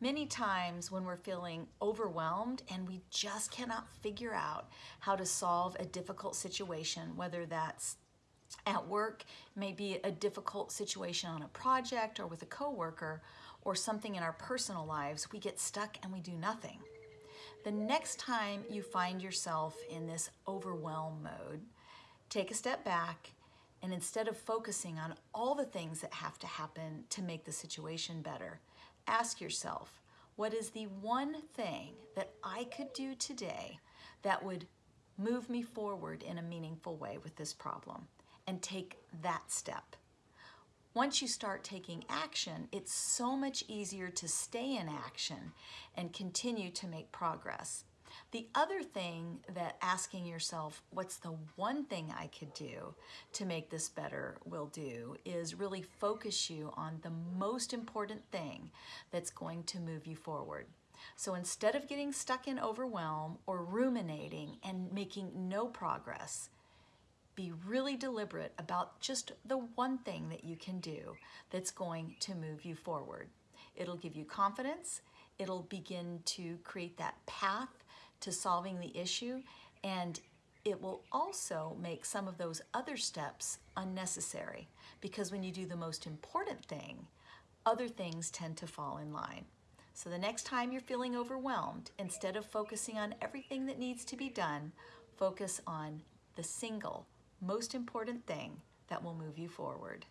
Many times when we're feeling overwhelmed and we just cannot figure out how to solve a difficult situation, whether that's at work, maybe a difficult situation on a project or with a coworker, or something in our personal lives, we get stuck and we do nothing. The next time you find yourself in this overwhelm mode, take a step back and instead of focusing on all the things that have to happen to make the situation better, ask yourself, what is the one thing that I could do today that would move me forward in a meaningful way with this problem? And take that step. Once you start taking action, it's so much easier to stay in action and continue to make progress. The other thing that asking yourself, what's the one thing I could do to make this better will do is really focus you on the most important thing that's going to move you forward. So instead of getting stuck in overwhelm or ruminating and making no progress, be really deliberate about just the one thing that you can do that's going to move you forward. It'll give you confidence, it'll begin to create that path to solving the issue and it will also make some of those other steps unnecessary because when you do the most important thing, other things tend to fall in line. So the next time you're feeling overwhelmed, instead of focusing on everything that needs to be done, focus on the single most important thing that will move you forward.